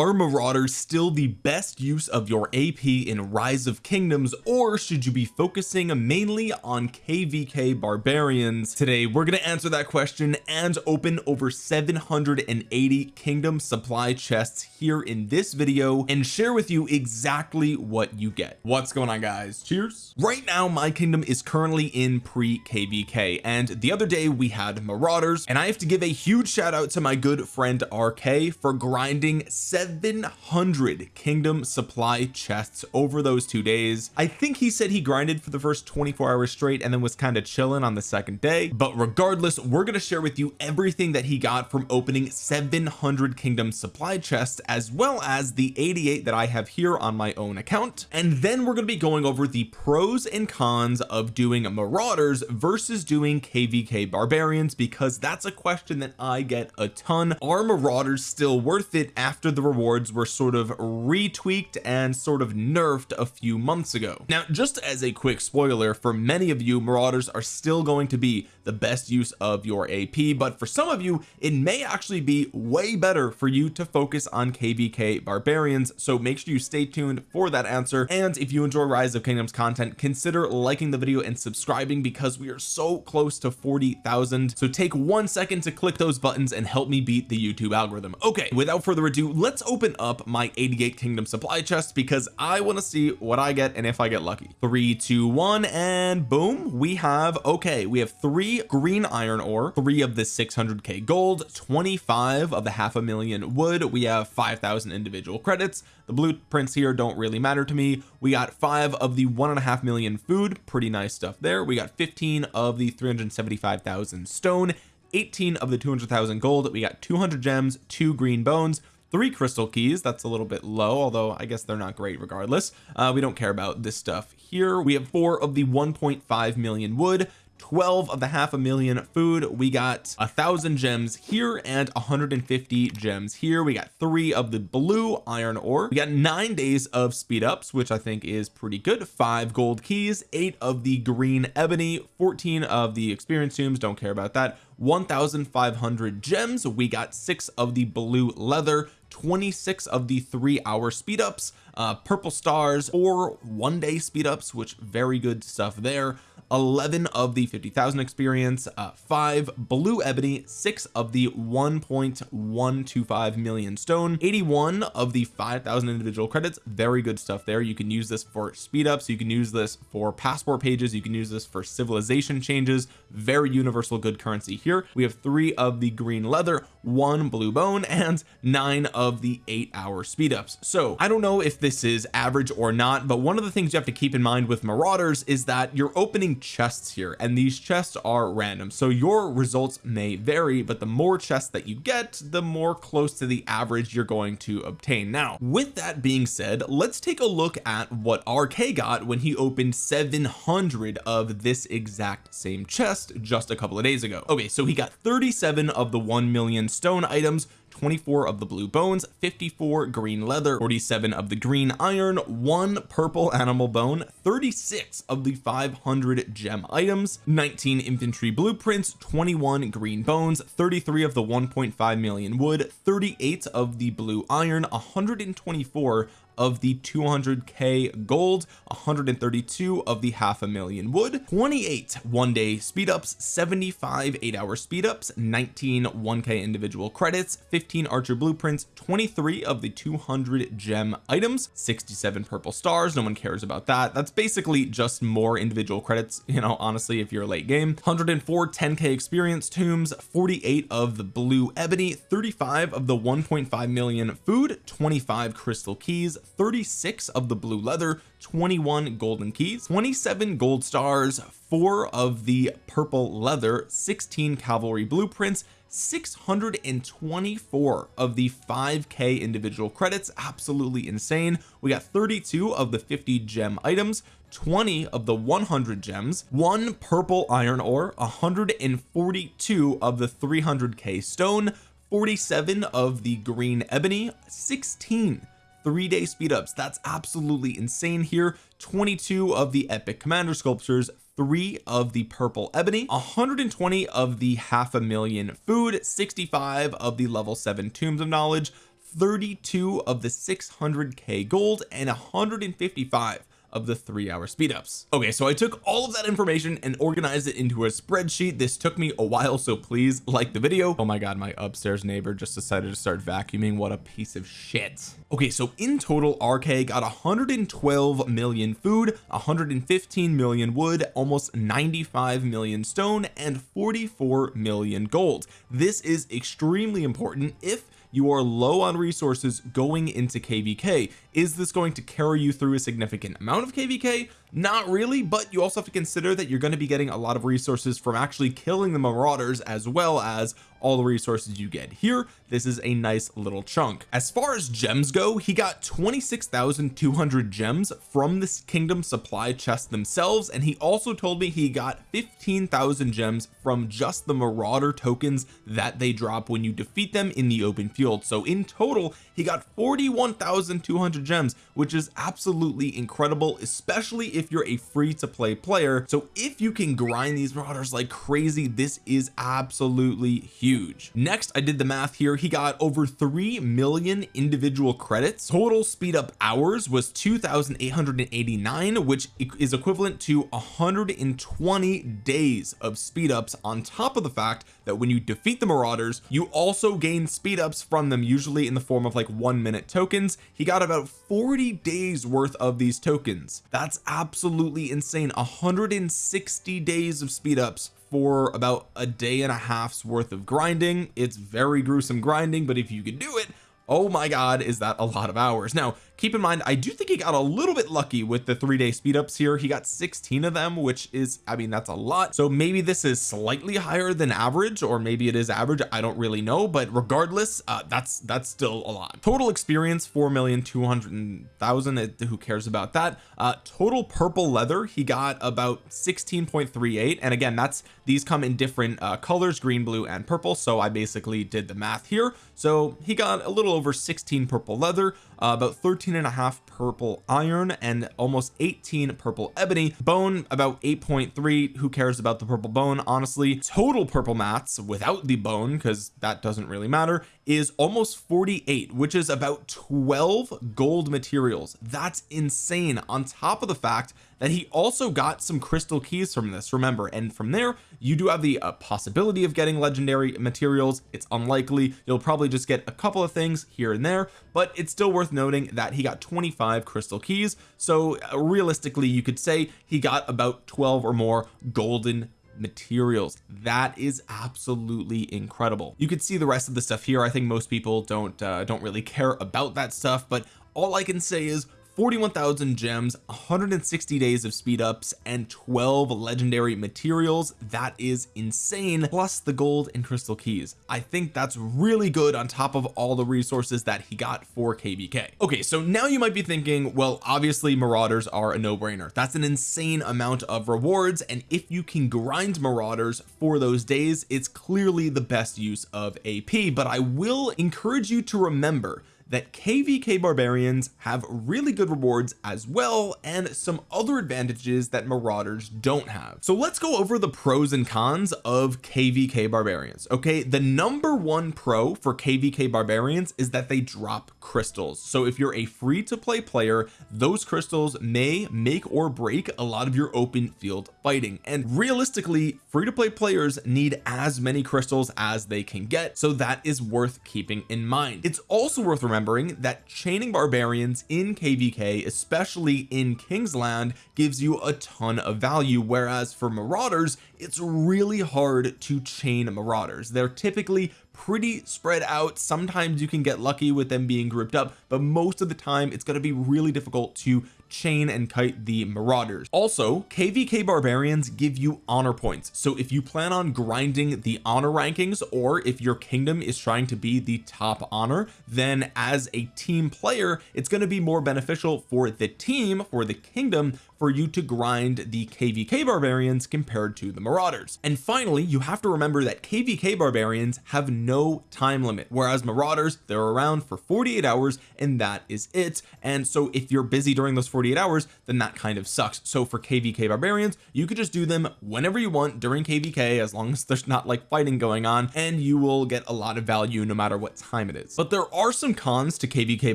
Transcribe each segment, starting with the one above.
are marauders still the best use of your AP in rise of kingdoms or should you be focusing mainly on kvk barbarians? Today we're going to answer that question and open over 780 kingdom supply chests here in this video and share with you exactly what you get. What's going on guys? Cheers. Right now my kingdom is currently in pre kvk and the other day we had marauders and I have to give a huge shout out to my good friend RK for grinding 700 kingdom supply chests over those two days. I think he said he grinded for the first 24 hours straight and then was kind of chilling on the second day. But regardless we're going to share with you everything that he got from opening 700 kingdom supply chests as well as the 88 that I have here on my own account. And then we're going to be going over the pros and cons of doing marauders versus doing kvk barbarians because that's a question that I get a ton. Are marauders still worth it after the rewards were sort of retweaked and sort of nerfed a few months ago. Now just as a quick spoiler for many of you marauders are still going to be the best use of your AP but for some of you it may actually be way better for you to focus on kvk barbarians. So make sure you stay tuned for that answer. And if you enjoy rise of kingdoms content consider liking the video and subscribing because we are so close to 40,000 so take one second to click those buttons and help me beat the YouTube algorithm. Okay without further ado let's open up my 88 kingdom supply chest because I want to see what I get and if I get lucky. Three two one and boom we have okay we have three green iron ore three of the 600k gold 25 of the half a million wood. We have 5,000 individual credits. The blueprints here don't really matter to me. We got five of the one and a half million food. Pretty nice stuff there. We got 15 of the 375,000 stone 18 of the 200,000 gold. We got 200 gems two green bones three crystal keys. That's a little bit low although I guess they're not great regardless. Uh, we don't care about this stuff here. We have four of the 1.5 million wood 12 of the half a million food. We got a thousand gems here and 150 gems here. We got three of the blue iron ore. We got nine days of speed ups which I think is pretty good. Five gold keys eight of the green ebony 14 of the experience tomes. Don't care about that 1500 gems. We got six of the blue leather 26 of the three hour speed ups uh purple stars or one day speed ups which very good stuff there. 11 of the 50,000 experience uh, five blue ebony six of the 1.125 million stone 81 of the 5,000 individual credits. Very good stuff there. You can use this for speed ups you can use this for passport pages. You can use this for civilization changes. Very universal good currency here. We have three of the green leather one blue bone and nine of the eight hour speed ups so I don't know if this is average or not but one of the things you have to keep in mind with marauders is that you're opening chests here and these chests are random. So your results may vary but the more chests that you get the more close to the average you're going to obtain. Now with that being said let's take a look at what RK got when he opened 700 of this exact same chest just a couple of days ago. Okay so he got 37 of the 1 million stone items 24 of the blue bones 54 green leather 47 of the green iron one purple animal bone 36 of the 500 gem items 19 infantry blueprints 21 green bones 33 of the 1.5 million wood 38 of the blue iron 124 of the 200k gold 132 of the half a million wood 28 one day speed ups 75 eight hour speed ups 19 1k individual credits 15 archer blueprints 23 of the 200 gem items 67 purple stars no one cares about that. That's basically just more individual credits you know honestly if you're late game. 104 10k experience tomes 48 of the blue ebony 35 of the 1.5 million food 25 crystal keys 36 of the blue leather 21 golden keys 27 gold stars four of the purple leather 16 cavalry blueprints 624 of the 5k individual credits. Absolutely insane. We got 32 of the 50 gem items 20 of the 100 gems one purple iron ore 142 of the 300k stone 47 of the green ebony 16 three day speed ups that's absolutely insane here. 22 of the epic commander sculptures three of the purple ebony 120 of the half a million food 65 of the level 7 tomes of knowledge 32 of the 600k gold and 155 of the three hour speed ups okay so I took all of that information and organized it into a spreadsheet. This took me a while so please like the video. Oh my god my upstairs neighbor just decided to start vacuuming. What a piece of shit. Okay so in total RK got 112 million food 115 million wood almost 95 million stone and 44 million gold. This is extremely important if you are low on resources going into kvk is this going to carry you through a significant amount of kvk not really but you also have to consider that you're going to be getting a lot of resources from actually killing the marauders as well as all the resources you get. Here this is a nice little chunk. As far as gems go he got 26,200 gems from this kingdom supply chest themselves and he also told me he got 15,000 gems from just the marauder tokens that they drop when you defeat them in the open field. So in total he got 41,200 gems which is absolutely incredible especially if you're a free to play player. So if you can grind these marauders like crazy this is absolutely huge. Next I did the math here. He got over 3 million individual credits. Total speed up hours was 2,889 which is equivalent to 120 days of speed ups on top of the fact that when you defeat the marauders you also gain speed ups from them usually in the form of like one minute tokens. He got about 40 days worth of these tokens. That's absolutely insane. 160 days of speed ups for about a day and a half's worth of grinding. It's very gruesome grinding but if you can do it oh my god is that a lot of hours? Now keep in mind I do think he got a little bit lucky with the three day speed ups here. He got 16 of them which is I mean that's a lot. So maybe this is slightly higher than average or maybe it is average. I don't really know but regardless uh, that's that's still a lot. Total experience 4 million 200,000 who cares about that? Uh, total purple leather he got about 16.38 and again that's these come in different uh, colors green blue and purple. So I basically did the math here. So he got a little over 16 purple leather uh, about 13 and a half purple iron and almost 18 purple ebony. Bone about 8.3 who cares about the purple bone? Honestly total purple mats without the bone because that doesn't really matter is almost 48 which is about 12 gold materials. That's insane. On top of the fact that he also got some crystal keys from this. Remember and from there you do have the uh, possibility of getting legendary materials. It's unlikely. You'll probably just get a couple of things here and there but it's still worth noting that he got 25 crystal keys. So uh, realistically you could say he got about 12 or more golden materials. That is absolutely incredible. You could see the rest of the stuff here. I think most people don't uh, don't really care about that stuff but all I can say is 41,000 gems 160 days of speed ups and 12 legendary materials. That is insane. Plus the gold and crystal keys. I think that's really good on top of all the resources that he got for kvk okay so now you might be thinking well obviously marauders are a no-brainer. That's an insane amount of rewards and if you can grind marauders for those days it's clearly the best use of AP but I will encourage you to remember that kvk barbarians have really good rewards as well and some other advantages that marauders don't have. So let's go over the pros and cons of kvk barbarians okay? The number one pro for kvk barbarians is that they drop crystals. So if you're a free to play player those crystals may make or break a lot of your open field fighting. And realistically free to play players need as many crystals as they can get so that is worth keeping in mind. It's also worth remembering that chaining barbarians in kvk especially in kingsland gives you a ton of value whereas for marauders it's really hard to chain marauders. They're typically pretty spread out. Sometimes you can get lucky with them being grouped up but most of the time it's going to be really difficult to chain and kite the marauders. Also kvk barbarians give you honor points. So if you plan on grinding the honor rankings or if your kingdom is trying to be the top honor then as a team player it's going to be more beneficial for the team for the kingdom for you to grind the kvk barbarians compared to the marauders. And finally you have to remember that kvk barbarians have no time limit whereas marauders they're around for 48 hours and that is it. And so if you're busy during those 48 hours then that kind of sucks. So for kvk barbarians you could just do them whenever you want during kvk as long as there's not like fighting going on and you will get a lot of value no matter what time it is. But there are some cons to kvk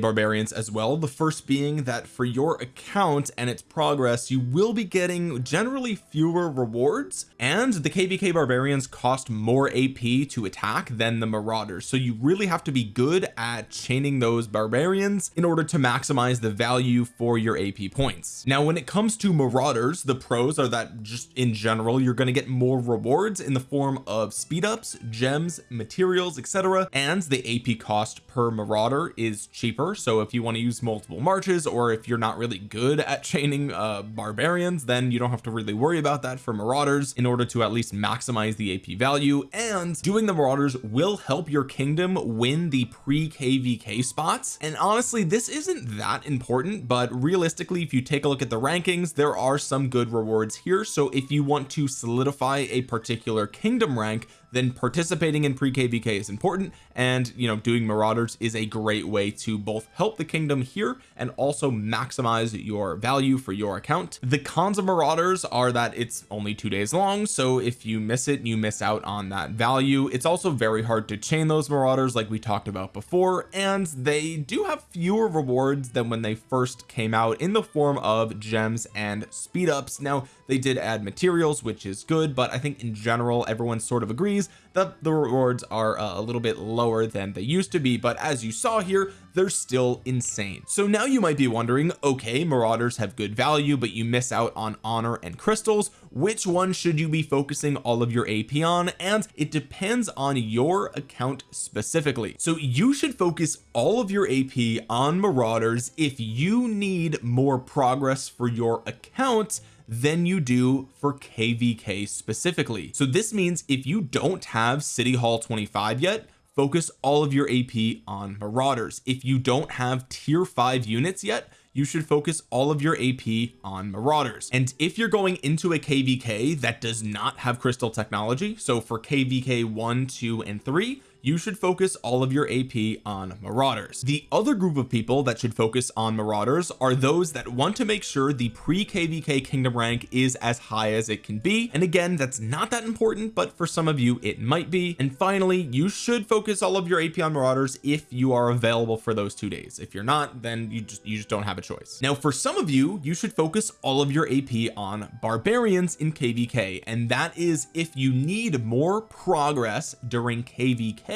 barbarians as well. The first being that for your account and its progress you will be getting generally fewer rewards and the kvk barbarians cost more AP to attack than the marauders. So you really have to be good at chaining those barbarians in order to maximize the value for your AP points. Now when it comes to marauders the pros are that just in general you're going to get more rewards in the form of speed ups gems materials etc and the AP cost per marauder is cheaper. So if you want to use multiple marches or if you're not really good at chaining uh barbarians then you don't have to really worry about that for marauders in order to at least maximize the AP value. And doing the marauders will help your kingdom win the pre kvk spots. And honestly this isn't that important but realistically if you take a look at the rankings there are some good rewards here. So if you want to solidify a particular kingdom rank then participating in pre-kvk is important and you know doing marauders is a great way to both help the kingdom here and also maximize your value for your account. The cons of marauders are that it's only two days long so if you miss it you miss out on that value. It's also very hard to chain those marauders like we talked about before and they do have fewer rewards than when they first came out in the form of gems and speed ups now they did add materials which is good but I think in general everyone sort of agrees that the rewards are uh, a little bit lower than they used to be but as you saw here they're still insane. So now you might be wondering okay marauders have good value but you miss out on honor and crystals. Which one should you be focusing all of your AP on? And it depends on your account specifically. So you should focus all of your AP on marauders if you need more progress for your account than you do for kvk specifically. So this means if you don't have city hall 25 yet focus all of your AP on marauders. If you don't have tier 5 units yet you should focus all of your AP on marauders. And if you're going into a kvk that does not have crystal technology so for kvk 1 2 and 3 you should focus all of your AP on marauders. The other group of people that should focus on marauders are those that want to make sure the pre kvk kingdom rank is as high as it can be. And again that's not that important but for some of you it might be. And finally you should focus all of your AP on marauders if you are available for those two days. If you're not then you just you just don't have a choice. Now for some of you you should focus all of your AP on barbarians in kvk and that is if you need more progress during kvk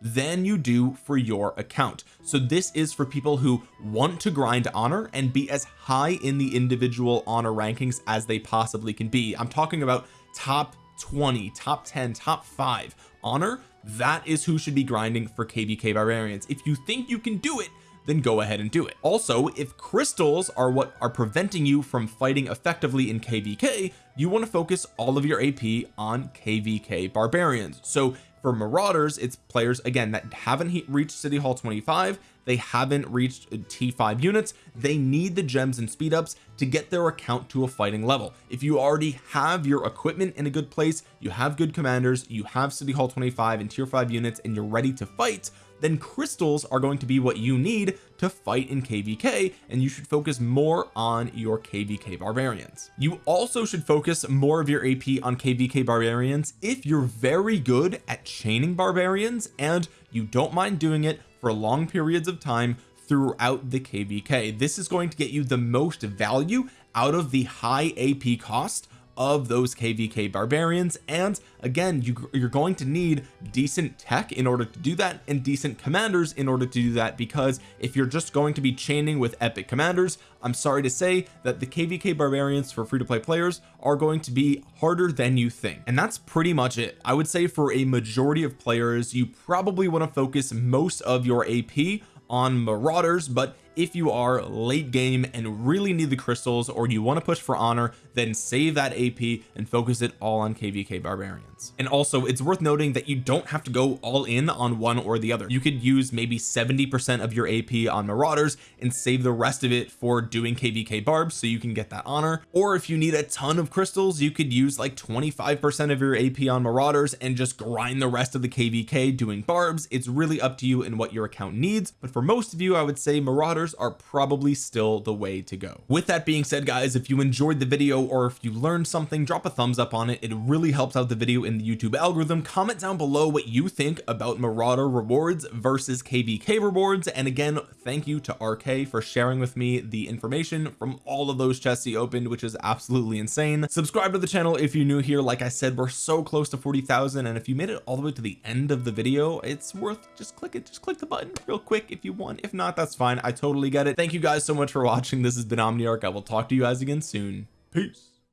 than you do for your account. So this is for people who want to grind honor and be as high in the individual honor rankings as they possibly can be. I'm talking about top 20 top 10 top 5 honor. That is who should be grinding for kvk barbarians. If you think you can do it then go ahead and do it. Also if crystals are what are preventing you from fighting effectively in kvk you want to focus all of your AP on kvk barbarians. So for marauders it's players again that haven't reached city hall 25 they haven't reached t5 units. They need the gems and speed ups to get their account to a fighting level. If you already have your equipment in a good place you have good commanders you have city hall 25 and tier 5 units and you're ready to fight then crystals are going to be what you need to fight in kvk and you should focus more on your kvk barbarians. You also should focus more of your ap on kvk barbarians if you're very good at chaining barbarians and you don't mind doing it for long periods of time throughout the kvk this is going to get you the most value out of the high ap cost of those kvk barbarians. And again you, you're going to need decent tech in order to do that and decent commanders in order to do that because if you're just going to be chaining with epic commanders I'm sorry to say that the kvk barbarians for free-to-play players are going to be harder than you think. And that's pretty much it. I would say for a majority of players you probably want to focus most of your AP on marauders but if you are late game and really need the crystals or you want to push for honor then save that AP and focus it all on kvk barbarians. And also it's worth noting that you don't have to go all in on one or the other. You could use maybe 70 percent of your AP on marauders and save the rest of it for doing kvk barbs so you can get that honor. Or if you need a ton of crystals you could use like 25 percent of your AP on marauders and just grind the rest of the kvk doing barbs. It's really up to you and what your account needs. But for most of you I would say marauders are probably still the way to go. With that being said guys if you enjoyed the video or if you learned something drop a thumbs up on it. It really helps out the video in the YouTube algorithm. Comment down below what you think about marauder rewards versus kvk rewards. And again thank you to RK for sharing with me the information from all of those chests he opened which is absolutely insane. Subscribe to the channel if you're new here. Like I said we're so close to 40,000 and if you made it all the way to the end of the video it's worth just click it just click the button real quick if you want. If not that's fine. I totally get it. Thank you guys so much for watching. This has been Omniarch. I will talk to you guys again soon. Peace